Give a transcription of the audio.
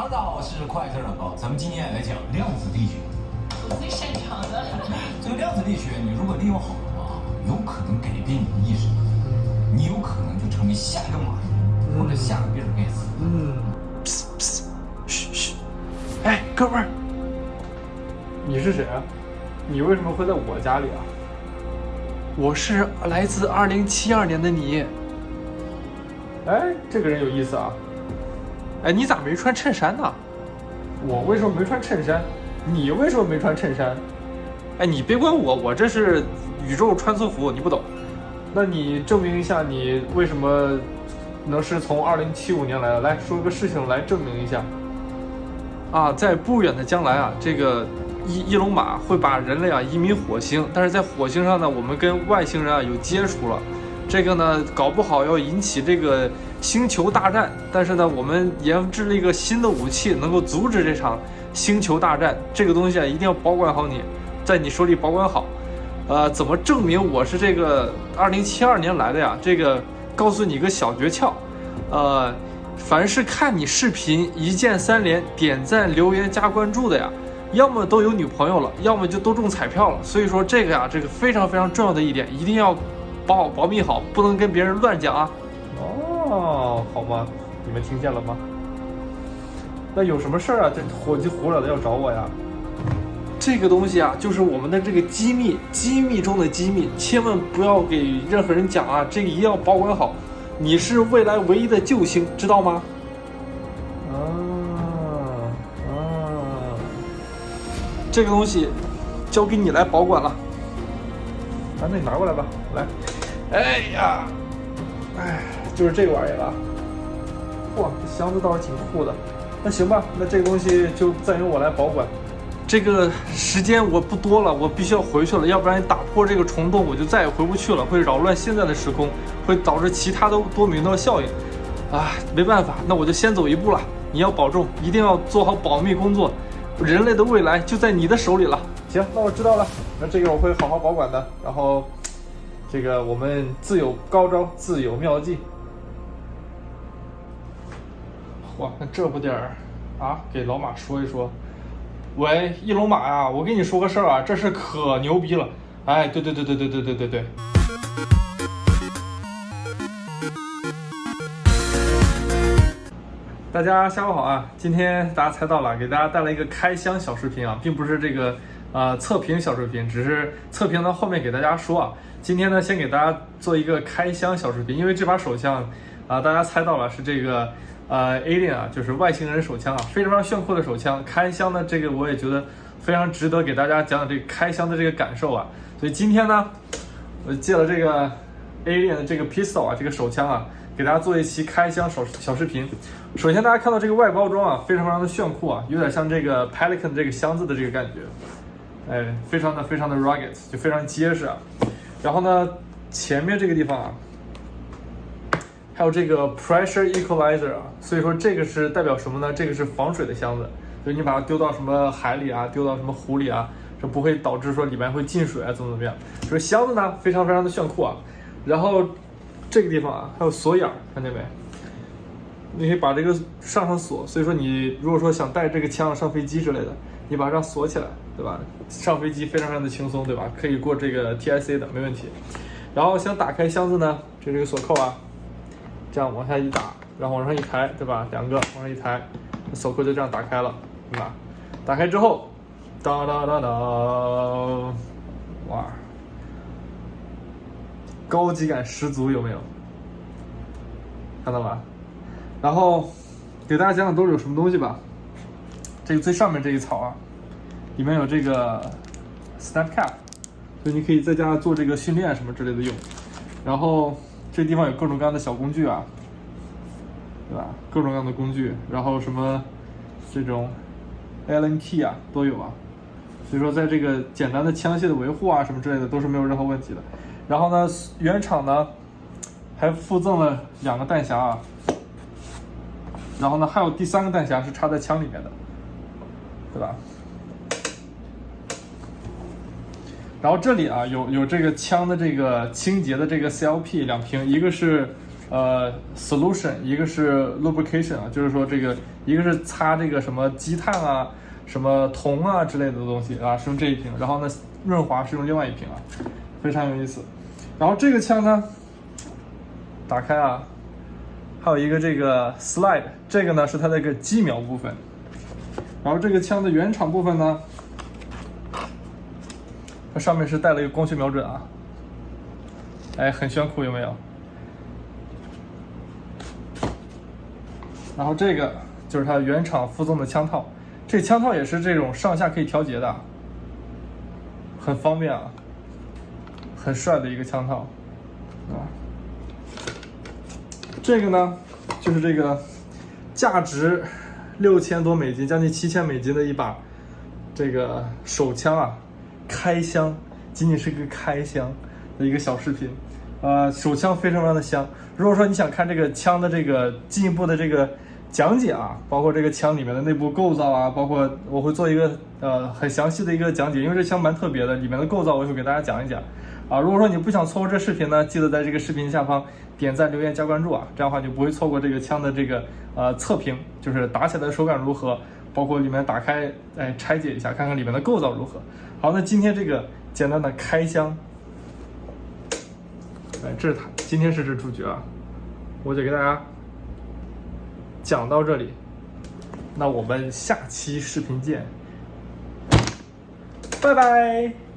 哈喽，大家好，我是快车老高，咱们今天来讲量子力学。我最擅长的。这个量子力学，你如果利用好的话，有可能改变你的意识，你有可能就成为下一个马云或者下个比尔盖茨。嗯，嘘嘘，哎，哥们儿，你是谁啊？你为什么会在我家里啊？我是来自二零七二年的你。哎，这个人有意思啊。哎，你咋没穿衬衫呢？我为什么没穿衬衫？你为什么没穿衬衫？哎，你别管我，我这是宇宙穿梭服，你不懂。那你证明一下，你为什么能是从二零七五年来的？来说个事情来证明一下。啊，在不远的将来啊，这个伊伊隆马会把人类啊移民火星，但是在火星上呢，我们跟外星人啊有接触了，这个呢搞不好要引起这个星球大战。但是呢，我们研制了一个新的武器，能够阻止这场星球大战。这个东西啊，一定要保管好你，在你手里保管好。呃，怎么证明我是这个二零七二年来的呀？这个告诉你一个小诀窍，呃。凡是看你视频一键三连、点赞、留言、加关注的呀，要么都有女朋友了，要么就都中彩票了。所以说这个呀，这个非常非常重要的一点，一定要保保密好，不能跟别人乱讲啊。哦，好吗？你们听见了吗？那有什么事儿啊？这火急火燎的要找我呀？这个东西啊，就是我们的这个机密，机密中的机密，千万不要给任何人讲啊！这个一定要保管好。你是未来唯一的救星，知道吗？啊啊！这个东西交给你来保管了。啊，那你拿过来吧，来。哎呀，哎，就是这个玩意儿啊。嚯，这箱子倒是挺酷的。那行吧，那这个东西就暂由我来保管。这个时间我不多了，我必须要回去了，要不然打破这个虫洞，我就再也回不去了，会扰乱现在的时空，会导致其他的多米诺效应。啊，没办法，那我就先走一步了。你要保重，一定要做好保密工作。人类的未来就在你的手里了。行，那我知道了，那这个我会好好保管的。然后，这个我们自有高招，自有妙计。哇，那这不点儿啊，给老马说一说。喂，翼龙马呀，我跟你说个事儿啊，这事可牛逼了。哎，对对对对对对对对对。大家下午好啊！今天大家猜到了，给大家带来一个开箱小视频啊，并不是这个呃测评小视频，只是测评到后面给大家说啊。今天呢，先给大家做一个开箱小视频，因为这把手枪啊，大家猜到了是这个。呃，Alien 啊，就是外星人手枪啊，非常非常炫酷的手枪。开箱的这个我也觉得非常值得给大家讲讲这个开箱的这个感受啊。所以今天呢，我借了这个 Alien 的这个 pistol 啊，这个手枪啊，给大家做一期开箱小小视频。首先大家看到这个外包装啊，非常非常的炫酷啊，有点像这个 Pelican 这个箱子的这个感觉，哎，非常的非常的 rugged，就非常结实啊。然后呢，前面这个地方啊。还有这个 pressure equalizer 啊，所以说这个是代表什么呢？这个是防水的箱子，就你把它丢到什么海里啊，丢到什么湖里啊，这不会导致说里面会进水啊，怎么怎么样？所以箱子呢，非常非常的炫酷啊。然后这个地方啊，还有锁眼，看见没？你可以把这个上上锁，所以说你如果说想带这个枪上飞机之类的，你把它锁起来，对吧？上飞机非常非常的轻松，对吧？可以过这个 TIC 的，没问题。然后想打开箱子呢，就这个锁扣啊。这样往下一打，然后往上一抬，对吧？两个往上一抬，锁扣就这样打开了，对吧？打开之后，当当当当，哇，高级感十足，有没有？看到吧？然后给大家讲讲都是有什么东西吧。这个最上面这一槽啊，里面有这个 snap cap，所以你可以在家做这个训练什么之类的用。然后。这地方有各种各样的小工具啊，对吧？各种各样的工具，然后什么这种 Allen key 啊都有啊，所以说在这个简单的枪械的维护啊什么之类的都是没有任何问题的。然后呢，原厂呢还附赠了两个弹匣啊，然后呢还有第三个弹匣是插在枪里面的，对吧？然后这里啊有有这个枪的这个清洁的这个 CLP 两瓶，一个是呃 solution，一个是 lubrication 啊，就是说这个一个是擦这个什么积碳啊、什么铜啊之类的东西啊，是用这一瓶，然后呢润滑是用另外一瓶啊，非常有意思。然后这个枪呢，打开啊，还有一个这个 slide，这个呢是它的一个机瞄部分。然后这个枪的原厂部分呢，它上面是带了一个光学瞄准啊，哎，很炫酷，有没有？然后这个就是它原厂附赠的枪套，这枪套也是这种上下可以调节的，很方便啊，很帅的一个枪套啊。这个呢，就是这个价值六千多美金，将近七千美金的一把这个手枪啊，开箱，仅仅是个开箱的一个小视频，呃，手枪非常非常的香。如果说你想看这个枪的这个进一步的这个讲解啊，包括这个枪里面的内部构造啊，包括我会做一个呃很详细的一个讲解，因为这枪蛮特别的，里面的构造我会给大家讲一讲。啊，如果说你不想错过这视频呢，记得在这个视频下方点赞、留言、加关注啊，这样的话就不会错过这个枪的这个呃测评，就是打起来的手感如何，包括里面打开哎拆解一下，看看里面的构造如何。好，那今天这个简单的开箱，哎，这是它，今天是这主角啊，我就给大家讲到这里，那我们下期视频见，拜拜。